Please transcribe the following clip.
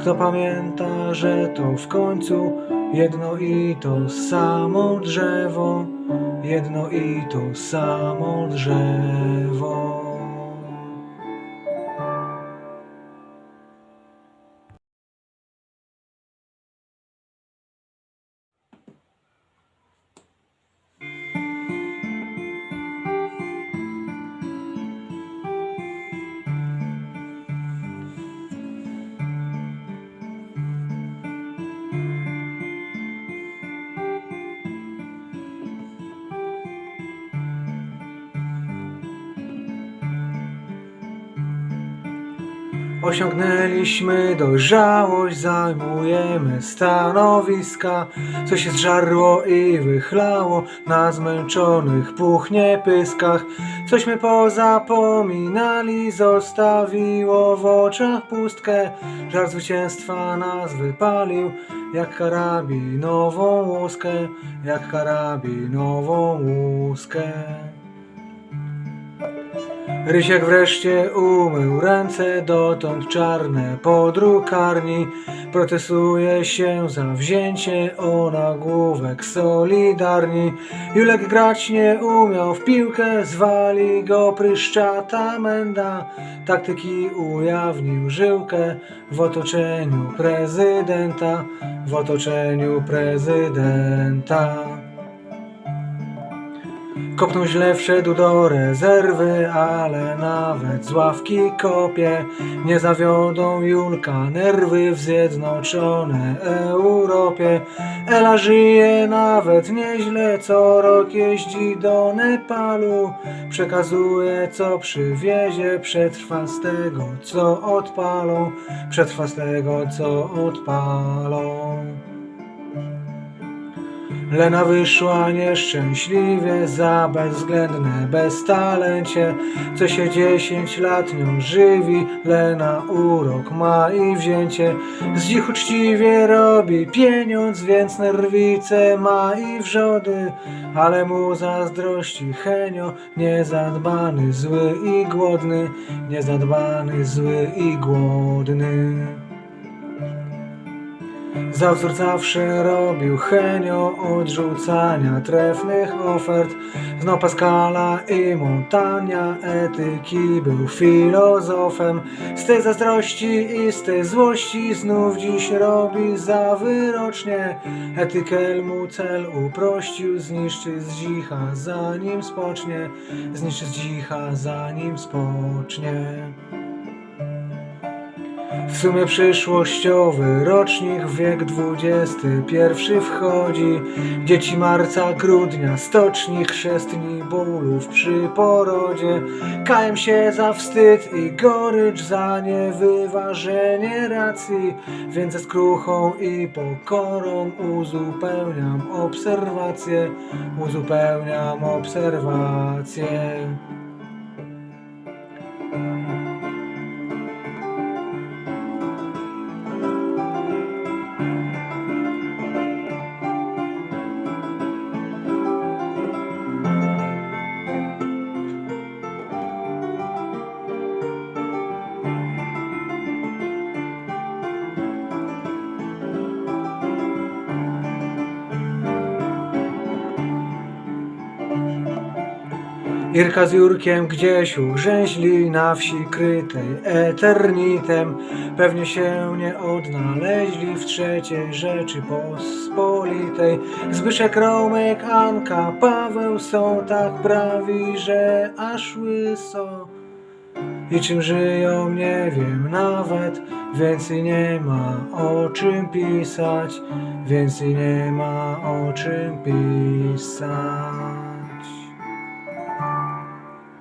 Kto pamięta, że to w końcu jedno i to samo drzewo, jedno i to samo drzewo. Osiągnęliśmy dojrzałość, zajmujemy stanowiska, co się zżarło i wychlało na zmęczonych puchnie pyskach. Cośmy pozapominali, zostawiło w oczach pustkę. Żar zwycięstwa nas wypalił, jak karabinową łuskę, jak karabinową łuskę. Rysiek wreszcie umył ręce, dotąd czarne po drukarni. Protestuje się za wzięcie o nagłówek solidarni. Julek grać nie umiał w piłkę, zwali go pryszczata menda. Taktyki ujawnił żyłkę w otoczeniu prezydenta, w otoczeniu prezydenta. Kopnął źle, wszedł do rezerwy, ale nawet z ławki kopie. Nie zawiodą Julka nerwy w zjednoczonej Europie. Ela żyje nawet nieźle, co rok jeździ do Nepalu. Przekazuje co przywiezie, przetrwa z tego co odpalą, przetrwa z tego co odpalą. Lena wyszła nieszczęśliwie za bezwzględne beztalencie, co się dziesięć lat nią żywi. Lena urok ma i wzięcie, z nich uczciwie robi pieniądz, więc nerwice ma i wrzody, ale mu zazdrości Henio, niezadbany, zły i głodny, niezadbany, zły i głodny. Za wzór zawsze robił Henio odrzucania trefnych ofert. Znał Pascala i Montania, etyki był filozofem. Z tej zazdrości i z tej złości znów dziś robi za wyrocznie. Etykel mu cel uprościł, zniszczy z dzicha zanim spocznie. Zniszczy z dzicha zanim spocznie. W sumie przyszłościowy rocznik, wiek XXI wchodzi. Dzieci marca, grudnia, stoczni, chrzestni, bólów przy porodzie. Kajem się za wstyd i gorycz, za niewyważenie racji. Więc ze skruchą i pokorą uzupełniam obserwacje, uzupełniam obserwacje. Irka z Jurkiem gdzieś ugrzęźli na wsi krytej eternitem. Pewnie się nie odnaleźli w trzeciej Rzeczypospolitej. Zbyszek, Romek, Anka, Paweł są tak prawi, że aż łyso. I czym żyją nie wiem nawet, więcej nie ma o czym pisać, więcej nie ma o czym pisać.